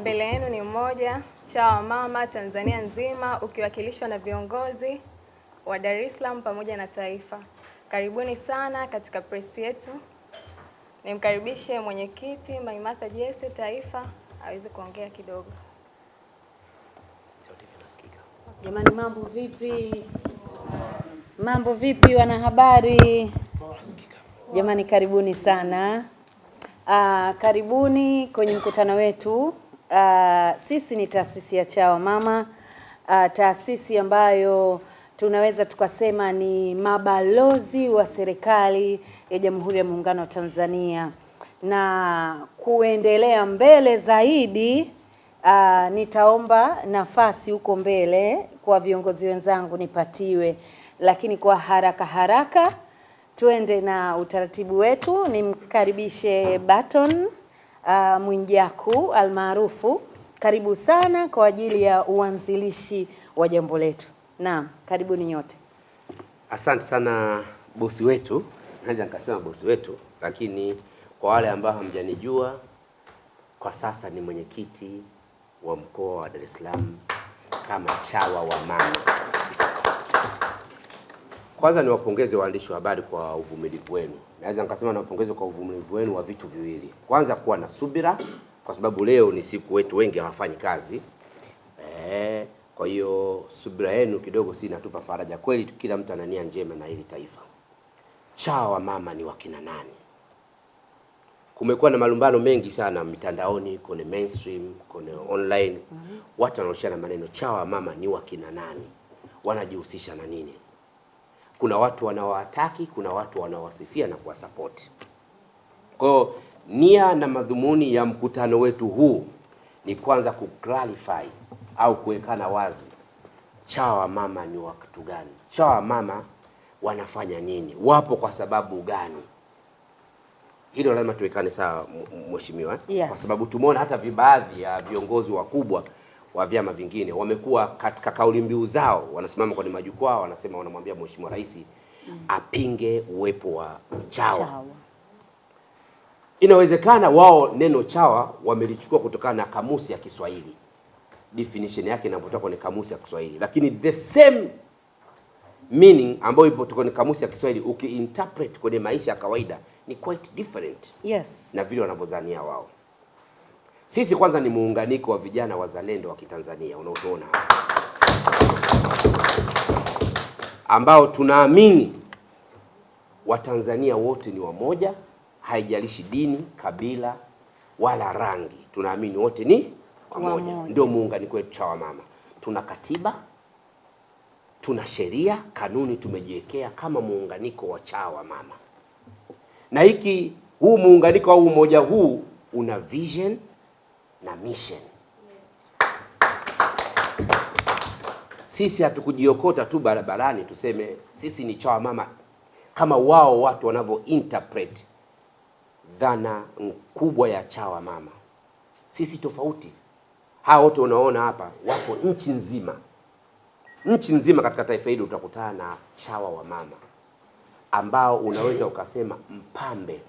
Mbele yenu ni mmoja CHAWA Mama Tanzania nzima ukiwakilishwa na viongozi wa Dar es Salaam pamoja na taifa. Karibuni sana katika press yetu. Nimkaribishe mwenyekiti Maimartha Jesse taifa aweze kuongea kidogo. Jamani, mambo vipi? Mambo vipi wanahabari? Jamani, karibuni sana. Aa, karibuni kwenye mkutano wetu. Uh, sisi ni taasisi ya CHAWA Mama, uh, taasisi ambayo tunaweza tukasema ni mabalozi wa serikali ya Jamhuri ya Muungano wa Tanzania, na kuendelea mbele zaidi Uh, nitaomba nafasi huko mbele kwa viongozi wenzangu nipatiwe, lakini kwa haraka haraka tuende na utaratibu wetu. Nimkaribishe Baton uh, Mwijaku almaarufu, karibu sana kwa ajili ya uanzilishi wa jambo letu. Naam, karibuni nyote. Asante sana bosi wetu, naweza nikasema bosi wetu, lakini kwa wale ambao hamjanijua, kwa sasa ni mwenyekiti wa mkoa wa Dar es Salaam kama CHAWA wa mama. Kwanza niwapongeze waandishi wa habari kwa uvumilivu wenu. Naweza nikasema niwapongeze kwa uvumilivu wenu wa vitu viwili. Kwanza kuwa na subira, kwa sababu leo ni siku wetu wengi hawafanyi kazi eh, kwa hiyo subira yenu kidogo si inatupa faraja kweli. Kila mtu ana nia njema na hili taifa. CHAWA mama ni wakina nani? kumekuwa na malumbano mengi sana mitandaoni, kwenye mainstream, kwenye online. mm -hmm. Watu wanaoshana maneno CHAWA mama ni wakina nani, wanajihusisha na nini? Kuna watu wanawataki, kuna watu wanawasifia na kuwasapoti. Kwa nia na madhumuni ya mkutano wetu huu ni kwanza kuclarify au kuwekana wazi CHAWA mama ni watu gani, CHAWA mama wanafanya nini, wapo kwa sababu gani? hilo lazima tuwekane sawa mheshimiwa, Yes. kwa sababu tumeona hata baadhi ya viongozi wakubwa wa vyama vingine wamekuwa katika kauli mbiu zao, wanasimama kwenye majukwaa, wanasema wanamwambia mheshimiwa rais apinge uwepo wa CHAWA. CHAWA. Inawezekana wao neno CHAWA wamelichukua kutokana na kamusi ya Kiswahili, definition yake inapotoka kwenye kamusi ya Kiswahili, lakini the same meaning ambayo ipo kwenye kamusi ya Kiswahili ukiinterpret kwenye maisha ya kawaida ni quite different Yes. na vile wanavyodhania wao. Sisi kwanza ni muunganiko wa vijana wazalendo wa Kitanzania unaotuona ambao tunaamini Watanzania wote ni wamoja, haijalishi dini, kabila wala rangi. Tunaamini wote ni wamoja, ndio muunganiko wetu CHAWA mama. Tuna katiba, tuna sheria, kanuni tumejiwekea kama muunganiko wa CHAWA mama na hiki huu muunganiko au umoja huu una vision na mission. Sisi hatukujiokota tu barabarani tuseme sisi ni CHAWA mama kama wao watu wanavyo interpret dhana kubwa ya CHAWA mama. Sisi tofauti. Hawa wote unaona hapa wako nchi nzima, nchi nzima katika taifa hili utakutana na CHAWA wa mama ambao unaweza ukasema mpambe.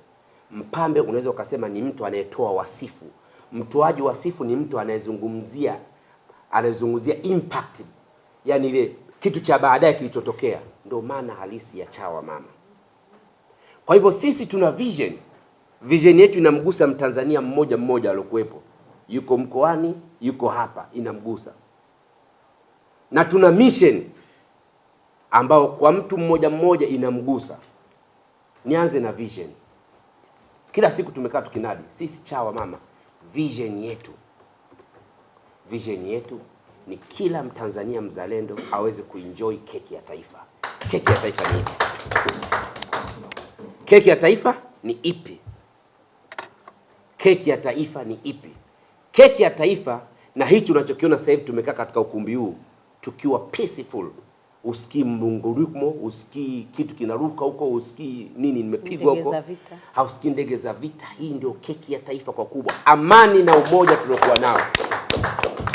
Mpambe unaweza ukasema ni mtu anayetoa wasifu. Mtoaji wa sifu ni mtu anayezungumzia anayezungumzia impact, yani ile kitu cha baadaye kilichotokea. Ndio maana halisi ya CHAWA mama. Kwa hivyo sisi tuna vision, vision yetu inamgusa mtanzania mmoja mmoja aliokuwepo, yuko mkoani, yuko hapa, inamgusa na tuna mission ambao kwa mtu mmoja mmoja inamgusa. Nianze na vision. Kila siku tumekaa tukinadi sisi CHAWA mama, vision yetu, vision yetu ni kila Mtanzania mzalendo aweze kuenjoy keki ya taifa. Keki ya taifa ni ipi? Keki ya taifa ni ipi? Keki ya taifa ni ipi? Keki ya taifa na hichi unachokiona sasa hivi tumekaa katika ukumbi huu tukiwa peaceful usikii mlungurumo, usikii kitu kinaruka huko, usikii nini nimepigwa huko, hausikii ndege za vita. Hii ndio keki ya taifa kwa kubwa, amani na umoja tuliokuwa nao.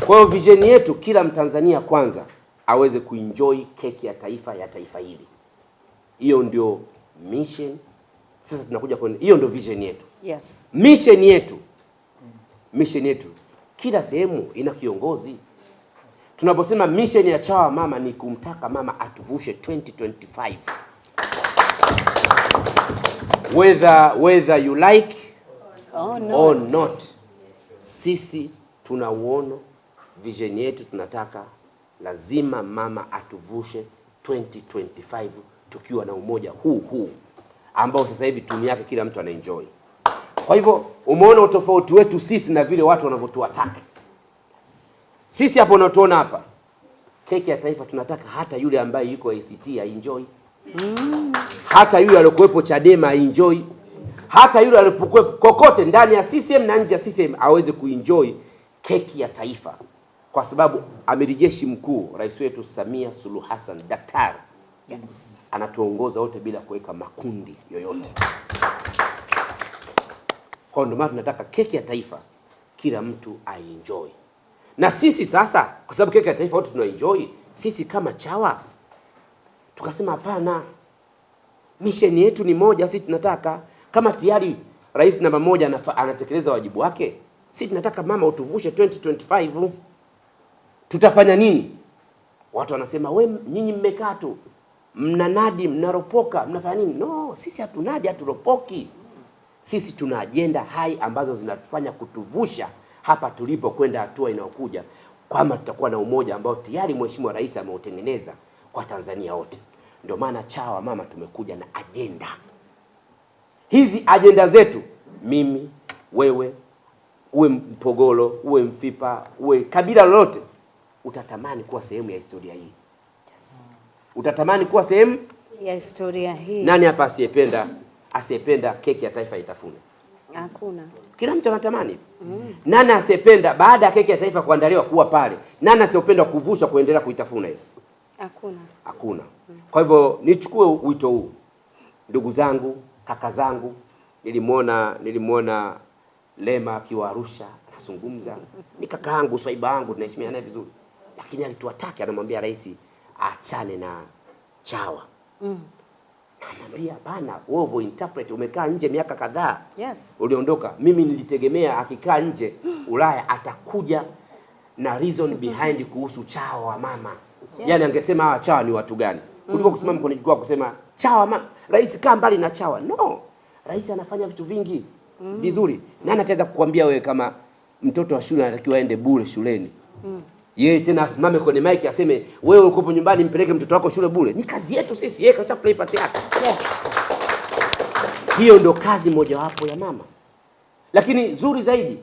Kwa hiyo vision yetu, kila Mtanzania kwanza aweze kuenjoy keki ya taifa ya taifa hili. Hiyo ndio mission. Sasa tunakuja kwenye hiyo, ndio vision yetu. Yes. Mission yetu, mission yetu kila sehemu ina kiongozi. Tunaposema mission ya Chawa Mama ni kumtaka mama atuvushe 2025 whether whether you like or not. Or not. Sisi tuna uono, vision yetu tunataka lazima mama atuvushe 2025 tukiwa na umoja huu huu ambao sasa hivi tuni yake kila mtu anaenjoy. Kwa hivyo umeona utofauti wetu sisi na vile watu wanavyotuataka sisi. Hapo unatuona hapa, keki ya taifa tunataka hata yule ambaye yuko ACT aenjoy hata yule aliyokuwepo Chadema aenjoy, hata yule alipokuwepo kokote ndani ya CCM na nje ya CCM aweze kuenjoy keki ya taifa, kwa sababu amiri jeshi mkuu rais wetu Samia Suluhu Hassan daktari Yes. anatuongoza wote bila kuweka makundi yoyote. Kwa ndio maana tunataka keki ya taifa kila mtu aenjoy, na sisi sasa, kwa sababu keki ya taifa wote tunaenjoy, sisi kama Chawa tukasema hapana, misheni yetu ni moja. Sisi tunataka kama tayari rais namba moja anatekeleza wajibu wake, sisi tunataka mama utuvushe 2025 tutafanya nini? Watu wanasema we, nyinyi mmekaa tu mnanadi, mnaropoka, mnafanya nini? No, sisi hatunadi, haturopoki. Sisi tuna ajenda hai ambazo zinatufanya kutuvusha hapa tulipo kwenda hatua inayokuja, kwamba tutakuwa na umoja ambao tayari Mheshimiwa Rais ameutengeneza kwa Tanzania wote. Ndio maana Chawa Mama tumekuja na ajenda hizi. Ajenda zetu, mimi, wewe, uwe Mpogolo, uwe Mfipa, uwe kabila lolote, utatamani kuwa sehemu ya historia hii yes. utatamani kuwa sehemu. Ya historia hii. Nani hapa asiyependa asiyependa keki ya taifa itafune? Hakuna. Kila mtu anatamani. mm. Nani asiyependa baada ya keki ya taifa kuandaliwa kuwa pale? Nani asiyopenda kuvushwa kuendelea kuitafuna hiyo? Hakuna. Hakuna. Mm. Kwa hivyo nichukue wito huu, ndugu zangu, kaka zangu, nilimwona nilimwona Lema akiwa Arusha anazungumza, ni kaka yangu, swaiba yangu, tunaheshimiana naye vizuri, lakini alituataki, anamwambia rais achane na Chawa. Namwambia hapana, wewe uvo interpret, umekaa nje miaka kadhaa Yes. uliondoka. Mimi nilitegemea akikaa nje Ulaya atakuja na reason behind kuhusu chawa wa mama Yes. yaani angesema hawa chawa ni watu gani kuliko kusimama kwenye jukwaa kusema chawa mama. Rais kaa mbali na chawa. No, rais anafanya vitu vingi vizuri. Nani ataweza kukuambia wewe kama mtoto wa shule anatakiwa aende bure shuleni yeye tena asimame kwenye mic aseme wewe uko nyumbani mpeleke mtoto wako shule bure? Ni kazi yetu sisi, yeye kasha play part yake. Yes. Hiyo ndo kazi mojawapo ya mama. Lakini zuri zaidi,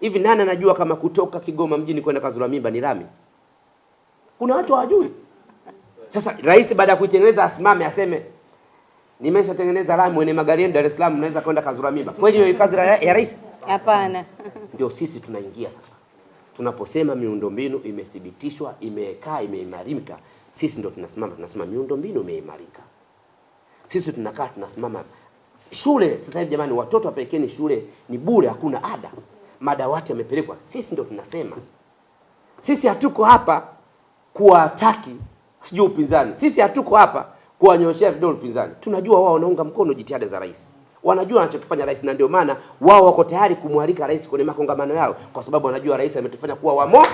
hivi nani anajua kama kutoka Kigoma mjini kwenda Kazura Mimba ni rami? Kuna watu hawajui. Sasa rais baada ya kuitengeneza asimame aseme nimeshatengeneza lami, mwenye magari yenu Dar es Salaam mnaweza kwenda Kazura Mimba. Kweli hiyo kazi ya rais? Hapana. Ndio sisi tunaingia sasa. Tunaposema miundombinu imethibitishwa, imekaa, imeimarika, sisi ndo tunasimama tunasema miundombinu imeimarika. Sisi tunakaa tunasimama shule. Sasa hivi jamani, watoto wapelekeni shule ni bure, hakuna ada, madawati yamepelekwa. Sisi ndo tunasema, sisi hatuko hapa kuwataki sijui upinzani, sisi hatuko hapa kuwanyoshea vidole upinzani. Tunajua wao wanaunga mkono jitihada za rais, wanajua wanachokifanya rais, na ndio maana wao wako tayari kumwalika rais kwenye makongamano yao, kwa sababu wanajua rais ametufanya kuwa wamo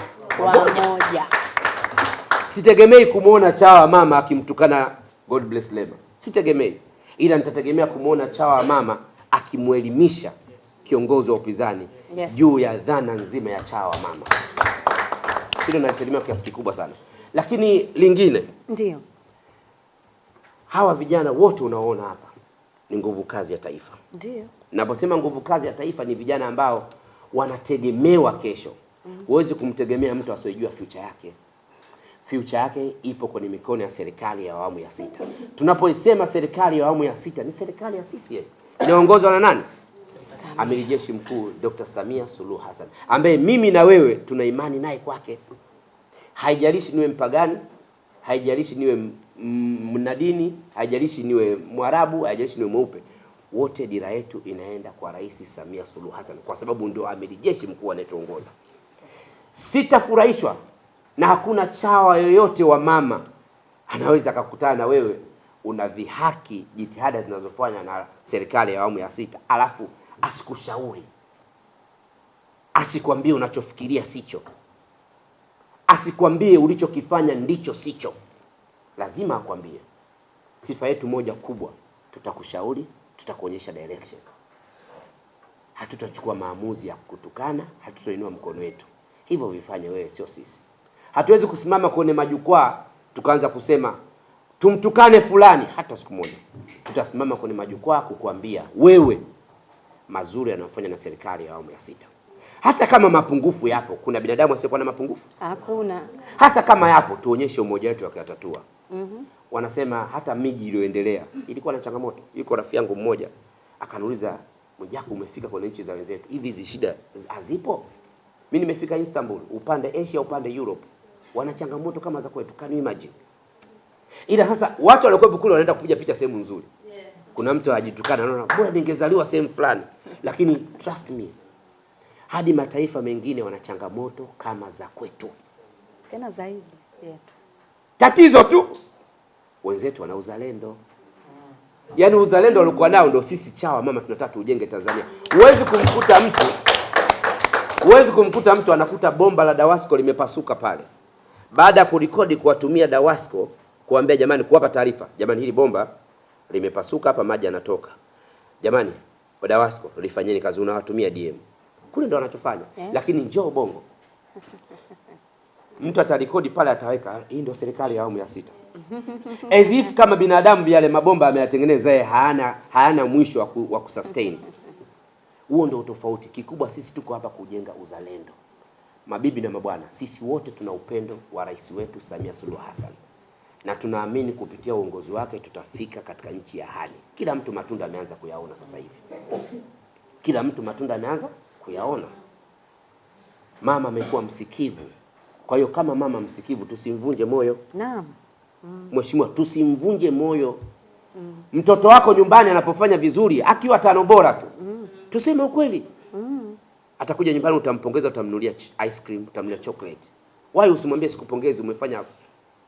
Wamoja. Sitegemei kumwona chawa mama akimtukana God bless Lema, sitegemei, ila nitategemea kumwona chawa mama akimwelimisha kiongozi wa upinzani Yes. juu ya dhana nzima ya chawa mama. Hilo nalitegemea kwa kiasi kikubwa sana, lakini lingine, Ndio. hawa vijana wote unaoona hapa ni nguvu kazi ya taifa. Ndio. Naposema nguvu kazi ya taifa ni vijana ambao wanategemewa kesho. Huwezi mm -hmm. kumtegemea mtu asiyejua future yake. Future yake ipo kwenye mikono ya serikali ya awamu ya sita. Tunapoisema serikali ya awamu ya sita ni serikali ya CCM inaongozwa na nani? Amiri Jeshi Mkuu Dr. Samia Suluhu Hassan ambaye mimi na wewe tuna imani naye kwake. Haijalishi niwe mpagani, haijalishi niwe mnadini, haijalishi niwe Mwarabu, haijalishi niwe mweupe, wote dira yetu inaenda kwa Rais Samia Suluhu Hassan kwa sababu ndio amiri jeshi mkuu anayetuongoza. Sitafurahishwa na hakuna chawa yoyote wa mama anaweza akakutana na wewe unadhihaki jitihada zinazofanya na serikali ya awamu ya sita, alafu asikushauri asikwambie unachofikiria sicho, asikwambie ulichokifanya ndicho sicho. Lazima akwambie. Sifa yetu moja kubwa, tutakushauri, tutakuonyesha direction. Hatutachukua maamuzi ya kutukana, hatutainua mkono wetu. Hivyo vifanye wewe, sio sisi. Hatuwezi kusimama kwenye majukwaa tukaanza kusema tumtukane fulani, hata siku moja. Tutasimama kwenye majukwaa kukuambia wewe mazuri yanayofanya na serikali ya awamu ya sita. Hata kama mapungufu yapo, kuna binadamu asiyekuwa na mapungufu? Hakuna. Hata kama yapo, tuonyeshe umoja wetu wa kuyatatua. Wanasema hata miji iliyoendelea ilikuwa na changamoto. Yuko rafiki yangu mmoja akaniuliza, Mwijaku, umefika kwenye nchi za wenzetu, hivi hizi shida hazipo? Mimi nimefika Istanbul, upande Asia, upande Europe, wana changamoto kama za kwetu. Can you imagine? Ila sasa watu waliokuwepo kule wanaenda kupiga picha sehemu nzuri. Kuna mtu ajitukana, anaona bora ningezaliwa sehemu fulani, lakini trust me, hadi mataifa mengine wana changamoto kama za kwetu. Tena zaidi yetu. Tatizo tu. Wenzetu wana uzalendo, yaani uzalendo walikuwa nao ndio sisi chawa mama tunataka tujenge Tanzania. Huwezi kumkuta mtu huwezi kumkuta mtu anakuta bomba la Dawasco limepasuka pale, baada ya kurekodi kuwatumia Dawasco kuambia jamani, kuwapa taarifa, jamani, hili bomba limepasuka hapa, maji yanatoka, jamani, wa Dawasco lifanyeni kazi, unawatumia DM kule, ndo wanachofanya. Yeah. lakini njoo Bongo mtu atarekodi pale, ataweka hii ndio serikali ya awamu ya sita, as if kama binadamu yale mabomba ameyatengeneza yeye, hayana hayana mwisho wa ku- wa kusustain. Huo ndio tofauti kikubwa. Sisi tuko hapa kujenga uzalendo. Mabibi na mabwana, sisi wote tuna upendo wa rais wetu Samia Suluhu Hassan, na tunaamini kupitia uongozi wake tutafika katika nchi ya hali. Kila mtu matunda ameanza kuyaona sasa hivi, kila mtu matunda ameanza kuyaona. Mama amekuwa msikivu. Kwa hiyo kama mama msikivu, tusimvunje moyo. Naam. Mheshimiwa, tusimvunje moyo. Mm. Mtoto wako nyumbani anapofanya vizuri, akiwa tano bora tu, Mm. tuseme ukweli. Mm. Atakuja nyumbani, utampongeza, utamnunulia ice cream, utamnunulia chocolate. Why usimwambie sikupongezi, umefanya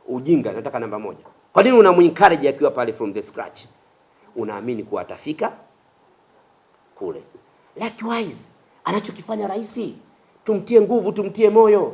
ujinga, nataka namba moja? Kwa nini unamuencourage akiwa pale from the scratch? Unaamini kuwa atafika kule. Likewise, anachokifanya rahisi tumtie nguvu, tumtie moyo.